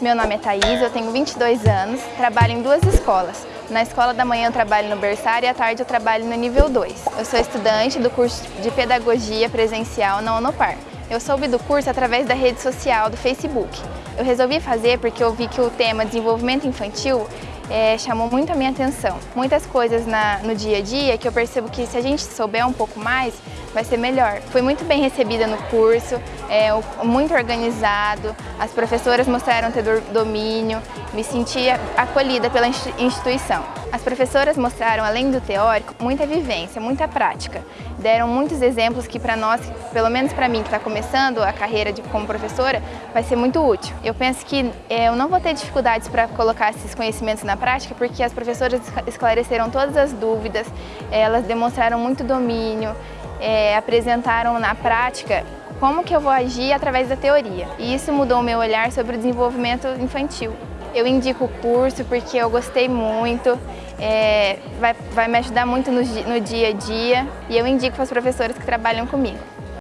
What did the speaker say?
Meu nome é Thaís, eu tenho 22 anos, trabalho em duas escolas. Na escola da manhã eu trabalho no berçário e à tarde eu trabalho no nível 2. Eu sou estudante do curso de Pedagogia Presencial na Unopar. Eu soube do curso através da rede social do Facebook. Eu resolvi fazer porque eu vi que o tema desenvolvimento infantil é, chamou muito a minha atenção. Muitas coisas na, no dia a dia que eu percebo que se a gente souber um pouco mais, vai ser melhor. Fui muito bem recebida no curso, é, muito organizado, as professoras mostraram ter domínio, me sentia acolhida pela instituição. As professoras mostraram, além do teórico, muita vivência, muita prática. Deram muitos exemplos que para nós, pelo menos para mim que está começando a carreira de, como professora, vai ser muito útil. Eu penso que é, eu não vou ter dificuldades para colocar esses conhecimentos na prática porque as professoras esclareceram todas as dúvidas, elas demonstraram muito domínio, é, apresentaram na prática como que eu vou agir através da teoria. E isso mudou o meu olhar sobre o desenvolvimento infantil. Eu indico o curso porque eu gostei muito, é, vai, vai me ajudar muito no, no dia a dia e eu indico para os professores que trabalham comigo.